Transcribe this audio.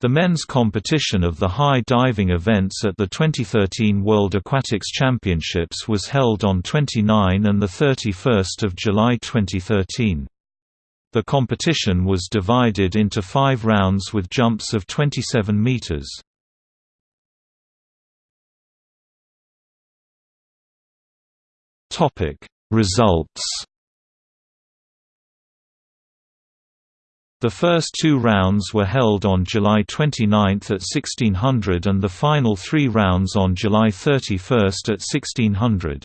The men's competition of the high diving events at the 2013 World Aquatics Championships was held on 29 and 31 July 2013. The competition was divided into five rounds with jumps of 27 meters. Results The first two rounds were held on July 29 at 1600 and the final three rounds on July 31 at 1600.